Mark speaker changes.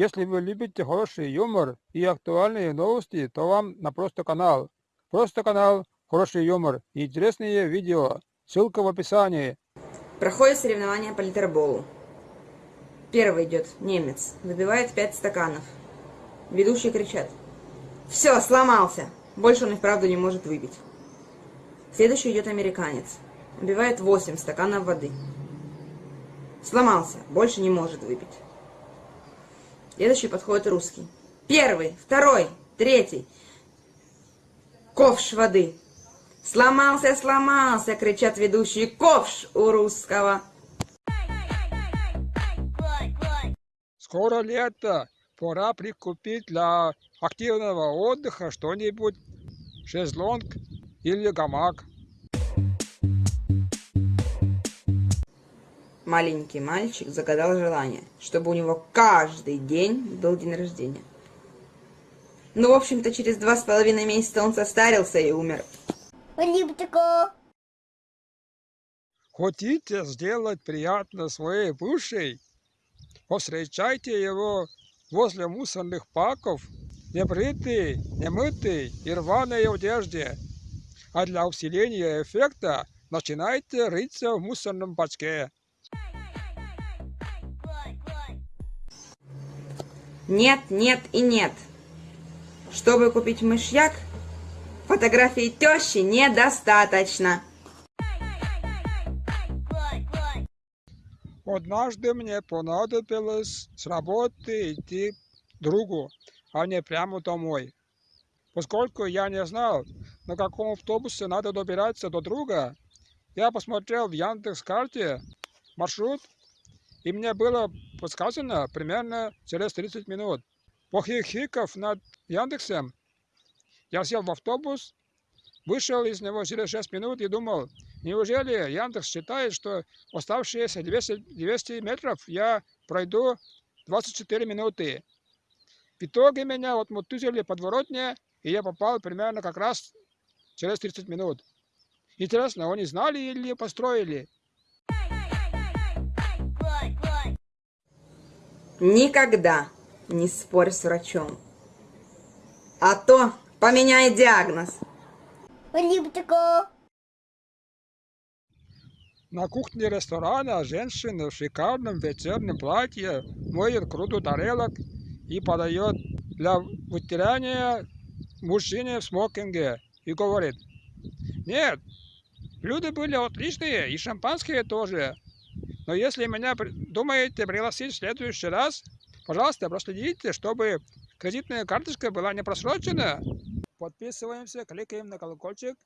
Speaker 1: Если вы любите хороший юмор и актуальные новости, то вам на Просто канал. Просто канал, хороший юмор и интересные видео. Ссылка в описании.
Speaker 2: Проходит соревнование по литерболу. Первый идет немец, выпивает пять стаканов. Ведущие кричат. Все, сломался. Больше он и вправду не может выпить. Следующий идет американец. Убивает 8 стаканов воды. Сломался, больше не может выпить. Следующий подходит русский. Первый, второй, третий. Ковш воды. Сломался, сломался, кричат ведущие. Ковш у русского.
Speaker 1: Скоро лето. Пора прикупить для активного отдыха что-нибудь. Шезлонг или гамак.
Speaker 2: Маленький мальчик загадал желание, чтобы у него каждый день был день рождения. Ну, в общем-то, через два с половиной месяца он состарился и умер.
Speaker 1: Хотите сделать приятно своей бывшей? Повстречайте его возле мусорных паков, небритый, немытый и рваной одежде. А для усиления эффекта начинайте рыться в мусорном бачке.
Speaker 2: Нет, нет и нет. Чтобы купить мышьяк, фотографии тещи недостаточно.
Speaker 1: Однажды мне понадобилось с работы идти другу, а не прямо домой. Поскольку я не знал, на каком автобусе надо добираться до друга, я посмотрел в Яндекс.Карте маршрут, и мне было подсказано примерно через 30 минут. Похихиков над Яндексом, я сел в автобус, вышел из него через 6 минут и думал, неужели Яндекс считает, что оставшиеся 200, 200 метров я пройду 24 минуты. В итоге меня отмотузили подворотне, и я попал примерно как раз через 30 минут. Интересно, они знали или построили?
Speaker 2: Никогда не спорь с врачом. А то поменяй диагноз.
Speaker 1: На кухне ресторана женщина в шикарном вечернем платье моет груду тарелок и подает для вытирания мужчине в смокинге и говорит, нет, люди были отличные и шампанское тоже, но если меня думаете пригласить в следующий раз, пожалуйста, проследите, чтобы кредитная карточка была не просрочена. Подписываемся, кликаем на колокольчик